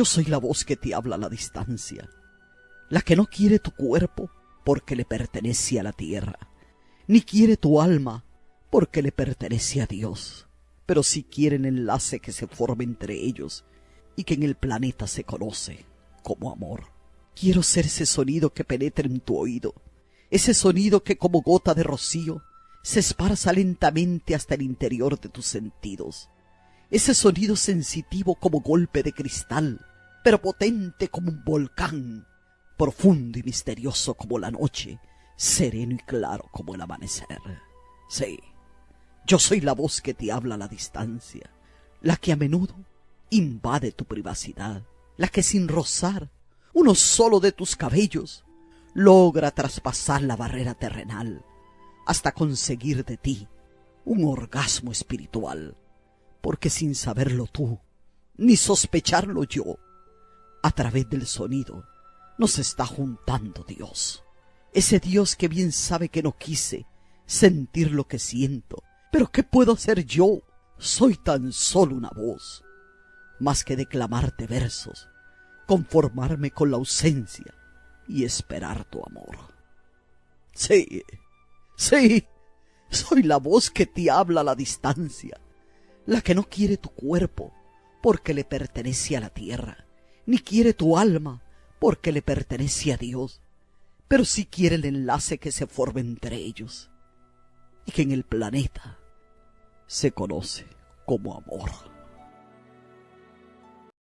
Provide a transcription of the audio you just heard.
Yo soy la voz que te habla a la distancia, la que no quiere tu cuerpo porque le pertenece a la tierra, ni quiere tu alma porque le pertenece a Dios, pero sí quiere el enlace que se forme entre ellos y que en el planeta se conoce como amor. Quiero ser ese sonido que penetre en tu oído, ese sonido que como gota de rocío se esparza lentamente hasta el interior de tus sentidos, ese sonido sensitivo como golpe de cristal, pero potente como un volcán, profundo y misterioso como la noche, sereno y claro como el amanecer. Sí, yo soy la voz que te habla a la distancia, la que a menudo invade tu privacidad, la que sin rozar uno solo de tus cabellos logra traspasar la barrera terrenal hasta conseguir de ti un orgasmo espiritual porque sin saberlo tú, ni sospecharlo yo, a través del sonido nos está juntando Dios. Ese Dios que bien sabe que no quise sentir lo que siento, pero ¿qué puedo hacer yo? Soy tan solo una voz, más que declamarte versos, conformarme con la ausencia y esperar tu amor. Sí, sí, soy la voz que te habla a la distancia, la que no quiere tu cuerpo porque le pertenece a la tierra, ni quiere tu alma porque le pertenece a Dios, pero sí quiere el enlace que se forme entre ellos y que en el planeta se conoce como amor.